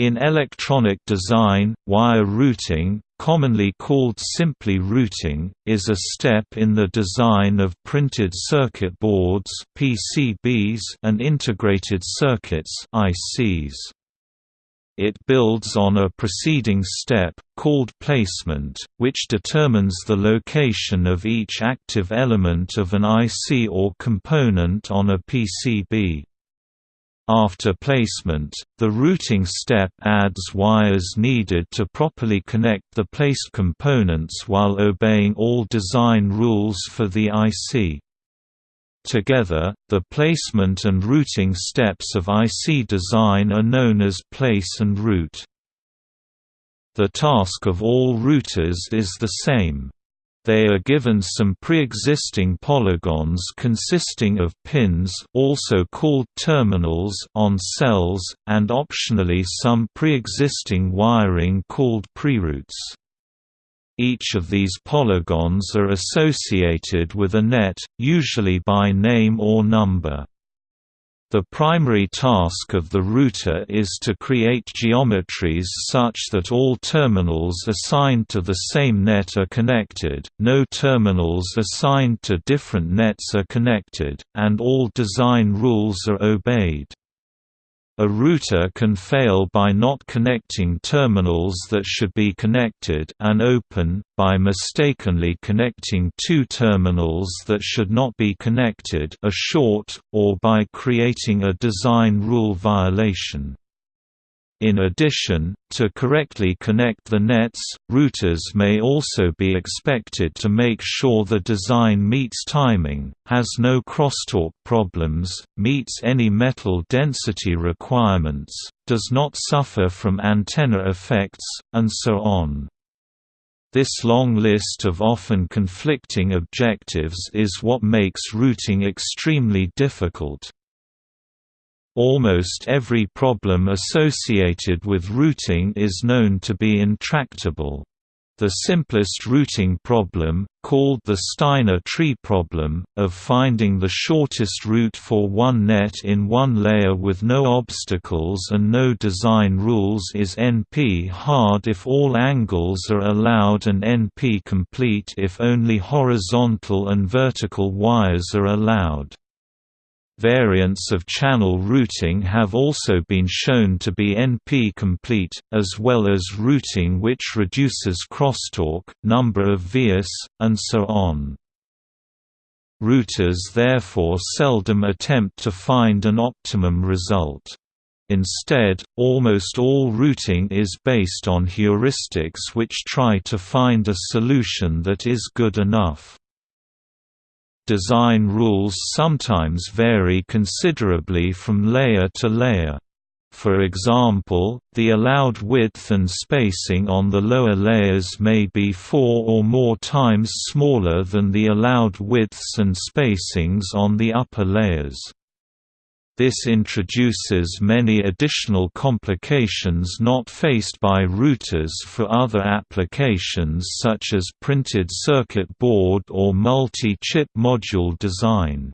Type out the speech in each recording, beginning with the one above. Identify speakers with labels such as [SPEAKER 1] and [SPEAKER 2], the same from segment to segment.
[SPEAKER 1] In electronic design, wire routing, commonly called simply routing, is a step in the design of printed circuit boards (PCBs) and integrated circuits (ICs). It builds on a preceding step, called placement, which determines the location of each active element of an IC or component on a PCB. After placement, the routing step adds wires needed to properly connect the placed components while obeying all design rules for the IC. Together, the placement and routing steps of IC design are known as place and route. The task of all routers is the same. They are given some pre-existing polygons consisting of pins also called terminals on cells, and optionally some pre-existing wiring called preroutes. Each of these polygons are associated with a net, usually by name or number. The primary task of the router is to create geometries such that all terminals assigned to the same net are connected, no terminals assigned to different nets are connected, and all design rules are obeyed. A router can fail by not connecting terminals that should be connected and open, by mistakenly connecting two terminals that should not be connected a short, or by creating a design rule violation. In addition, to correctly connect the nets, routers may also be expected to make sure the design meets timing, has no crosstalk problems, meets any metal density requirements, does not suffer from antenna effects, and so on. This long list of often conflicting objectives is what makes routing extremely difficult. Almost every problem associated with routing is known to be intractable. The simplest routing problem, called the Steiner tree problem, of finding the shortest route for one net in one layer with no obstacles and no design rules is NP-hard if all angles are allowed and NP-complete if only horizontal and vertical wires are allowed. Variants of channel routing have also been shown to be NP-complete, as well as routing which reduces crosstalk, number of vias, and so on. Routers therefore seldom attempt to find an optimum result. Instead, almost all routing is based on heuristics which try to find a solution that is good enough. Design rules sometimes vary considerably from layer to layer. For example, the allowed width and spacing on the lower layers may be four or more times smaller than the allowed widths and spacings on the upper layers. This introduces many additional complications not faced by routers for other applications such as printed circuit board or multi-chip module design.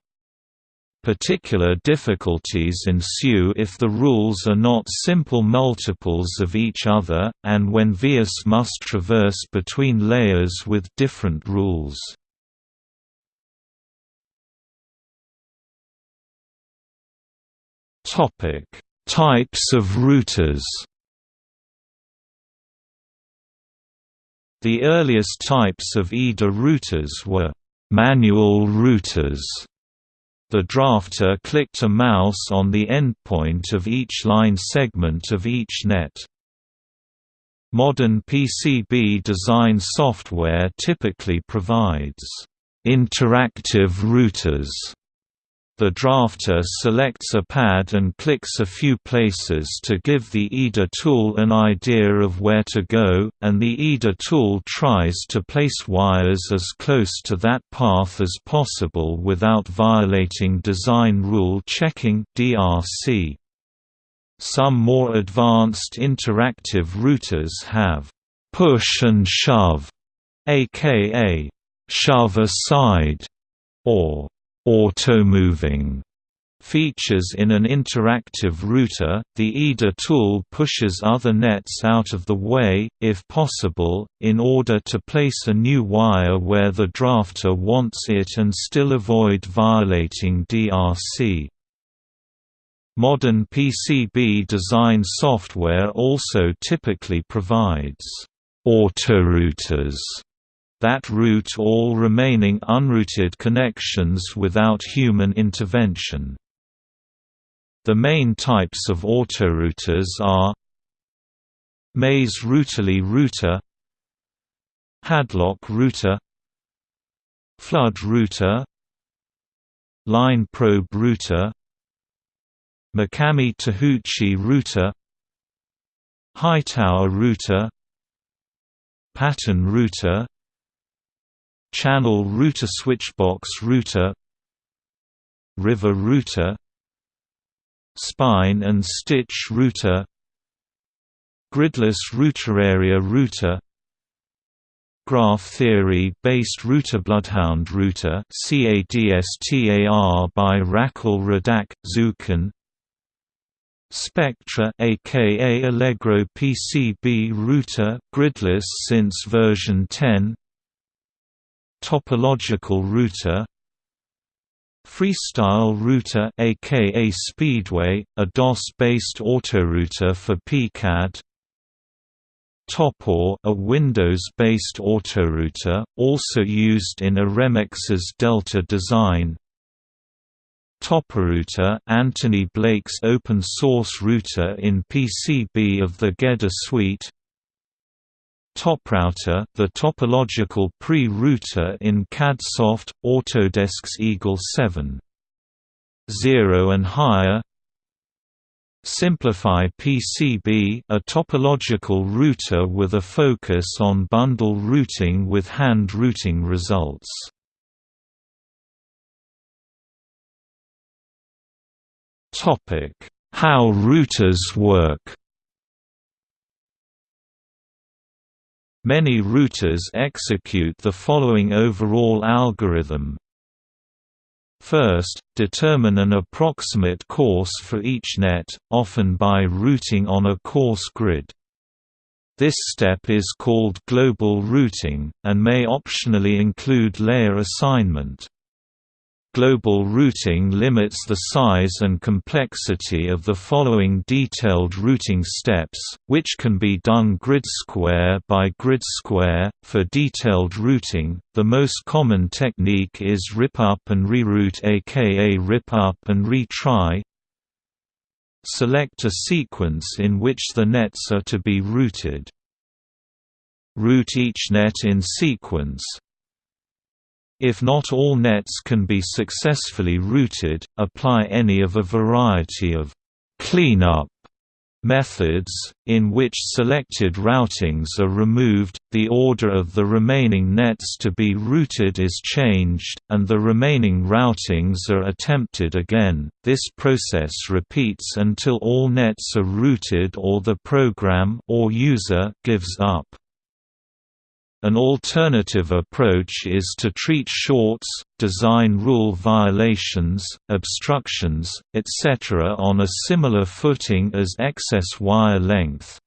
[SPEAKER 1] Particular difficulties ensue if the rules are not simple multiples of each other, and when vias must traverse between layers with different rules. Topic: Types of routers. The earliest types of EDA routers were manual routers. The drafter clicked a mouse on the endpoint of each line segment of each net. Modern PCB design software typically provides interactive routers the drafter selects a pad and clicks a few places to give the EDA tool an idea of where to go, and the EDA tool tries to place wires as close to that path as possible without violating design rule checking DRC. Some more advanced interactive routers have push and shove, aka shove aside, or auto-moving Features in an interactive router, the EDA tool pushes other nets out of the way, if possible, in order to place a new wire where the drafter wants it and still avoid violating DRC. Modern PCB design software also typically provides autorouters that route all remaining unrouted connections without human intervention. The main types of autorouters are Maze Router Lee router Hadlock router Flood router Line probe router Mikami Tabuchi router Hightower router Pattern router Channel router Switchbox router River router spine and stitch router Gridless router area router Graph theory-based router Bloodhound router CADSTAR by Rachel Radack, Zuken Specctra aka Allegro PCB router gridless since version 10 Topological router Freestyle Router aka Speedway, a DOS-based autorouter for PCAD. Topor, a Windows-based autorouter, also used in Eremex's Delta design. Toporouter, Anthony Blake's open-source router in PCB of the GEDA suite. TopRouter, the topological pre-router in CADSoft, Autodesk's Eagle 7. 0 and higher Simplify PCB a topological router with a focus on bundle routing with hand routing results. How routers work Many routers execute the following overall algorithm. First, determine an approximate course for each net, often by routing on a coarse grid. This step is called global routing, and may optionally include layer assignment. Global routing limits the size and complexity of the following detailed routing steps, which can be done grid square by grid square. For detailed routing, the most common technique is rip up and reroute aka rip up and retry. Select a sequence in which the nets are to be routed. Route each net in sequence, if not all nets can be successfully routed, apply any of a variety of cleanup methods, in which selected routings are removed, the order of the remaining nets to be routed is changed, and the remaining routings are attempted again. This process repeats until all nets are routed or the program or user gives up. An alternative approach is to treat shorts, design rule violations, obstructions, etc. on a similar footing as excess wire length.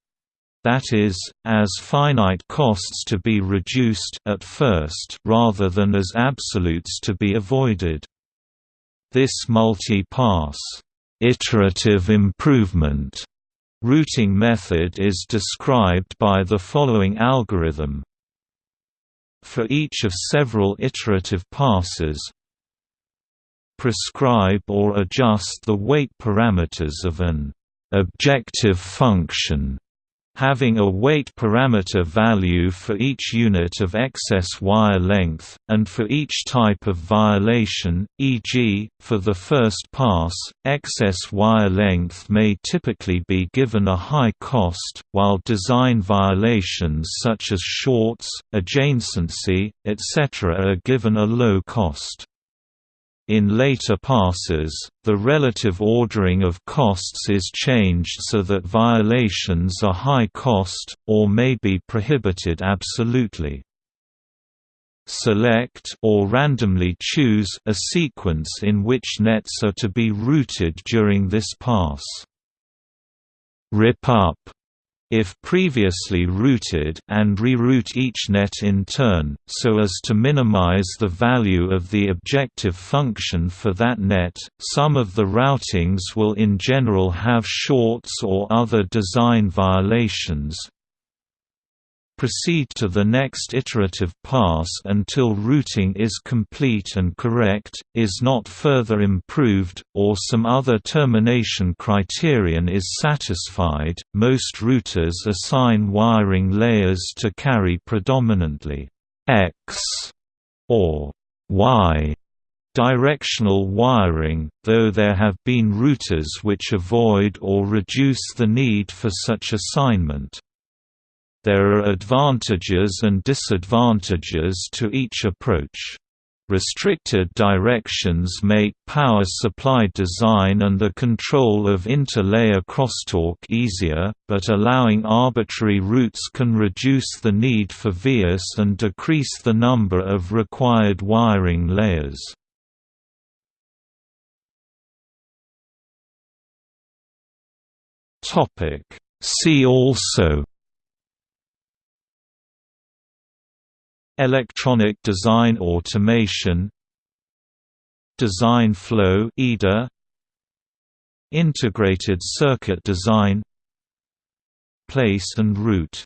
[SPEAKER 1] That is, as finite costs to be reduced at first rather than as absolutes to be avoided. This multi-pass iterative improvement routing method is described by the following algorithm for each of several iterative passes, prescribe or adjust the weight parameters of an objective function having a weight parameter value for each unit of excess wire length, and for each type of violation, e.g., for the first pass, excess wire length may typically be given a high cost, while design violations such as shorts, adjacency, etc. are given a low cost. In later passes, the relative ordering of costs is changed so that violations are high cost, or may be prohibited absolutely. select or randomly choose a sequence in which nets are to be routed during this pass. Rip up if previously routed and reroute each net in turn, so as to minimize the value of the objective function for that net. Some of the routings will in general have shorts or other design violations, Proceed to the next iterative pass until routing is complete and correct, is not further improved, or some other termination criterion is satisfied. Most routers assign wiring layers to carry predominantly X or Y directional wiring, though there have been routers which avoid or reduce the need for such assignment. There are advantages and disadvantages to each approach. Restricted directions make power supply design and the control of inter-layer crosstalk easier, but allowing arbitrary routes can reduce the need for vias and decrease the number of required wiring layers. See also Electronic design automation Design flow EDA Integrated circuit design Place and route